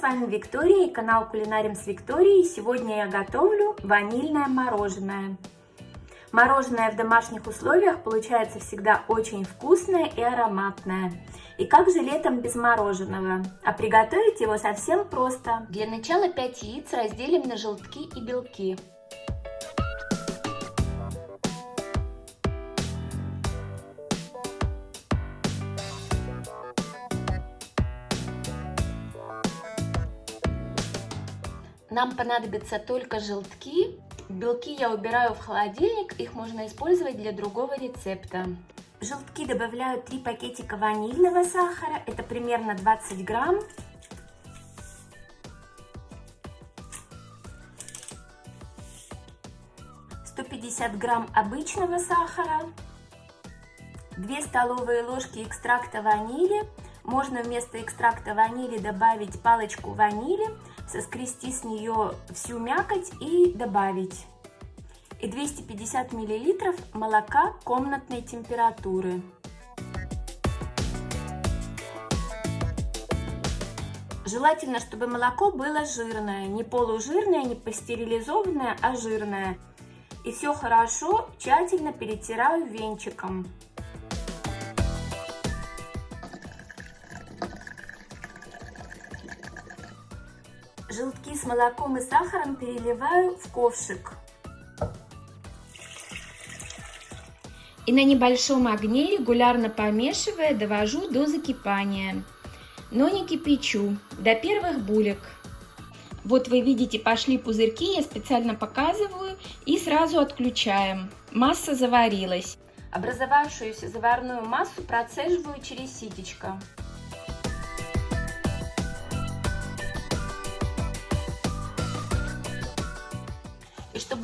вами Виктория и канал Кулинарим с Викторией. Сегодня я готовлю ванильное мороженое. Мороженое в домашних условиях получается всегда очень вкусное и ароматное. И как же летом без мороженого? А приготовить его совсем просто. Для начала 5 яиц разделим на желтки и белки. Нам понадобятся только желтки. Белки я убираю в холодильник, их можно использовать для другого рецепта. Желтки добавляю 3 пакетика ванильного сахара, это примерно 20 грамм. Пятьдесят грамм обычного сахара, 2 столовые ложки экстракта ванили. Можно вместо экстракта ванили добавить палочку ванили, соскрести с нее всю мякоть и добавить. И 250 миллилитров молока комнатной температуры. Желательно, чтобы молоко было жирное, не полужирное, не пастерилизованное, а жирное. И все хорошо, тщательно перетираю венчиком. Желтки с молоком и сахаром переливаю в ковшик. И на небольшом огне, регулярно помешивая, довожу до закипания. Но не кипячу, до первых булек. Вот вы видите, пошли пузырьки, я специально показываю и сразу отключаем. Масса заварилась. Образовавшуюся заварную массу процеживаю через ситечко.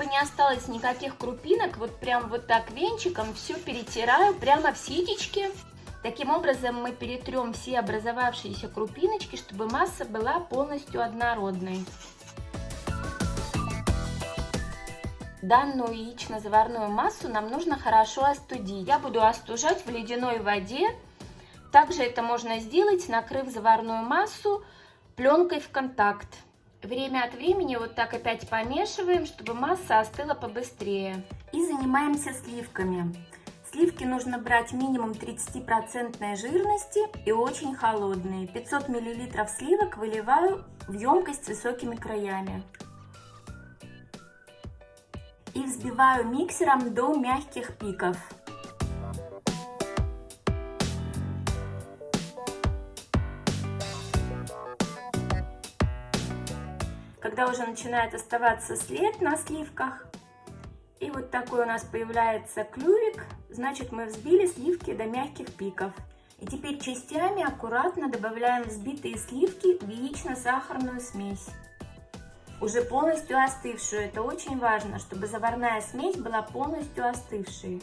Чтобы не осталось никаких крупинок, вот прям вот так венчиком все перетираю прямо в ситечке. Таким образом мы перетрем все образовавшиеся крупиночки, чтобы масса была полностью однородной. Данную яично-заварную массу нам нужно хорошо остудить. Я буду остужать в ледяной воде. Также это можно сделать, накрыв заварную массу пленкой в контакт. Время от времени вот так опять помешиваем, чтобы масса остыла побыстрее. И занимаемся сливками. Сливки нужно брать минимум 30% жирности и очень холодные. 500 мл сливок выливаю в емкость с высокими краями. И взбиваю миксером до мягких пиков. Когда уже начинает оставаться след на сливках. И вот такой у нас появляется клювик, значит мы взбили сливки до мягких пиков. И теперь частями аккуратно добавляем взбитые сливки в яично-сахарную смесь. Уже полностью остывшую. Это очень важно, чтобы заварная смесь была полностью остывшей.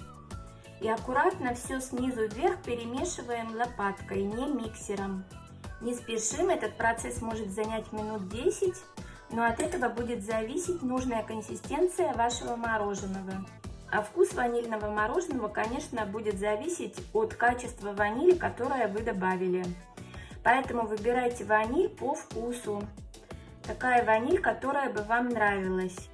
И аккуратно все снизу вверх перемешиваем лопаткой, не миксером. Не спешим, этот процесс может занять минут 10 но от этого будет зависеть нужная консистенция вашего мороженого. А вкус ванильного мороженого, конечно, будет зависеть от качества ванили, которое вы добавили. Поэтому выбирайте ваниль по вкусу. Такая ваниль, которая бы вам нравилась.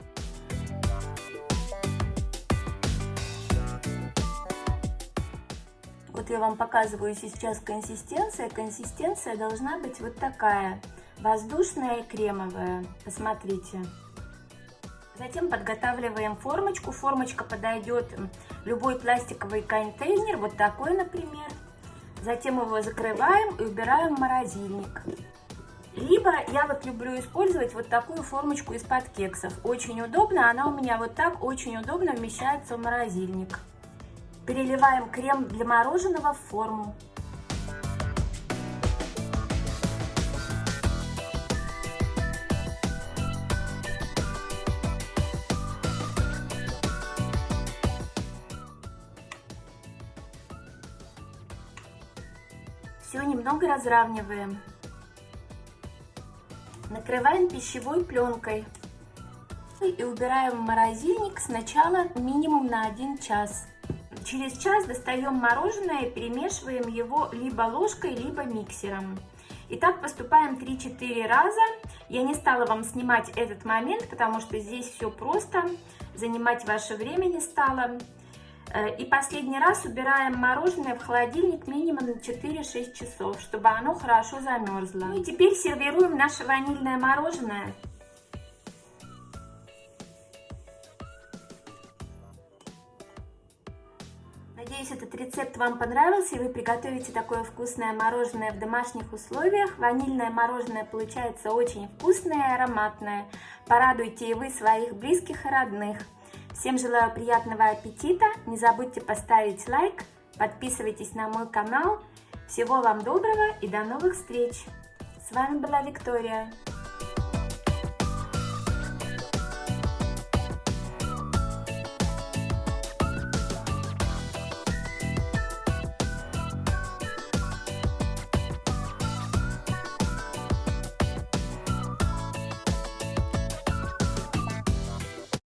Вот я вам показываю сейчас консистенция. Консистенция должна быть вот такая воздушная и кремовая. Посмотрите. Затем подготавливаем формочку. Формочка подойдет любой пластиковый контейнер, вот такой, например. Затем его закрываем и убираем в морозильник. Либо я вот люблю использовать вот такую формочку из-под кексов. Очень удобно, она у меня вот так очень удобно вмещается в морозильник. Переливаем крем для мороженого в форму. Немного разравниваем. Накрываем пищевой пленкой и убираем в морозильник сначала минимум на 1 час. Через час достаем мороженое и перемешиваем его либо ложкой, либо миксером. И так поступаем 3-4 раза. Я не стала вам снимать этот момент, потому что здесь все просто, занимать ваше время не стало. Э, и последний раз убираем мороженое в холодильник минимум на 4-6 часов, чтобы оно хорошо замерзло. Ну и теперь сервируем наше ванильное мороженое. Надеюсь, этот рецепт вам понравился, и вы приготовите такое вкусное мороженое в домашних условиях. Ванильное мороженое получается очень вкусное и ароматное. Порадуйте и вы своих близких и родных. Всем желаю приятного аппетита. Не забудьте поставить лайк, подписывайтесь на мой канал. Всего вам доброго и до новых встреч. С вами была Виктория.